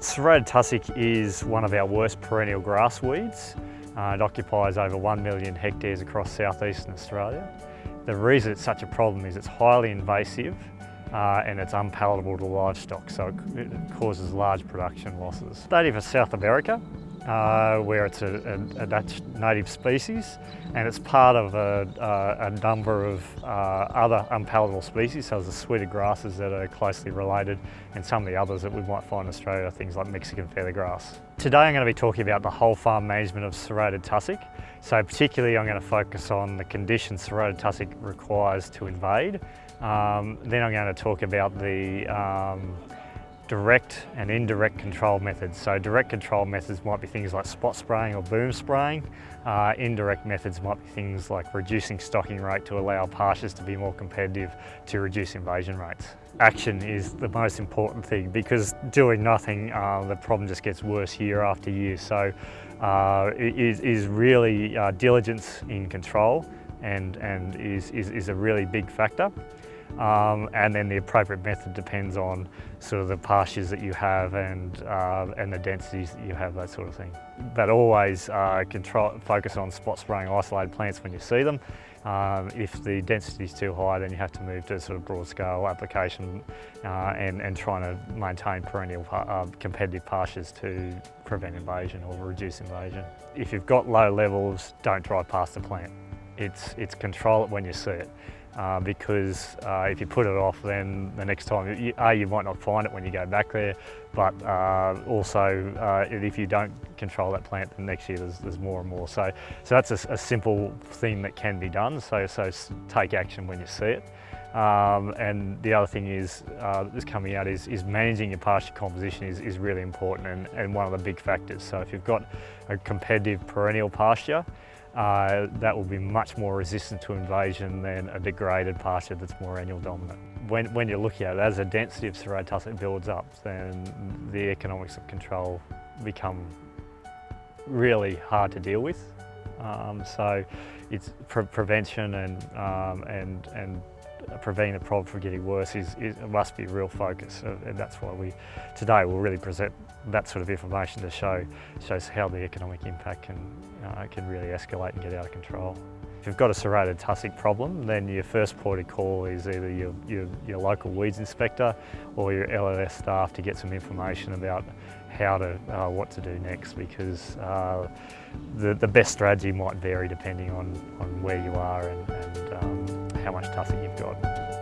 Serrated tussock is one of our worst perennial grass weeds. Uh, it occupies over 1 million hectares across southeastern Australia. The reason it's such a problem is it's highly invasive uh, and it's unpalatable to livestock, so it, it causes large production losses. Native of South America, uh, where it's a, a, a, Dutch native species and it's part of a, a number of uh, other unpalatable species, so there's a suite of grasses that are closely related and some of the others that we might find in Australia, things like Mexican feathergrass. Today I'm going to be talking about the whole farm management of serrated tussock. So particularly I'm going to focus on the conditions serrated tussock requires to invade. Um, then I'm going to talk about the um, direct and indirect control methods. So direct control methods might be things like spot spraying or boom spraying. Uh, indirect methods might be things like reducing stocking rate to allow pastures to be more competitive to reduce invasion rates. Action is the most important thing because doing nothing, uh, the problem just gets worse year after year. So uh, is, is really uh, diligence in control and, and is, is, is a really big factor. Um, and then the appropriate method depends on sort of the pastures that you have and, uh, and the densities that you have, that sort of thing. But always uh, control, focus on spot spraying isolated plants when you see them. Um, if the density is too high, then you have to move to sort of broad scale application uh, and, and trying to maintain perennial uh, competitive pastures to prevent invasion or reduce invasion. If you've got low levels, don't drive past the plant. It's, it's control it when you see it uh, because uh, if you put it off then the next time, you, A, you might not find it when you go back there, but uh, also uh, if you don't control that plant, then next year there's, there's more and more. So, so that's a, a, simple thing that can be done, so, so take action when you see it. Um, and the other thing is, uh, that's coming out is, is managing your pasture composition is, is really important and, and one of the big factors. So if you've got a competitive perennial pasture, uh, that will be much more resistant to invasion than a degraded pasture that's more annual dominant. When, when you're looking at it, as the density of serrated tussock builds up, then the economics of control become really hard to deal with. Um, so it's pre prevention and, um, and, and preventing the problem from getting worse is, is must be real focus and that's why we today will really present that sort of information to show shows how the economic impact can uh, can really escalate and get out of control. If you've got a serrated tussock problem, then your first port of call is either your, your, your local weeds inspector or your LLS staff to get some information about how to, uh, what to do next because uh, the, the best strategy might vary depending on, on where you are and, and um, how much tussock you've got.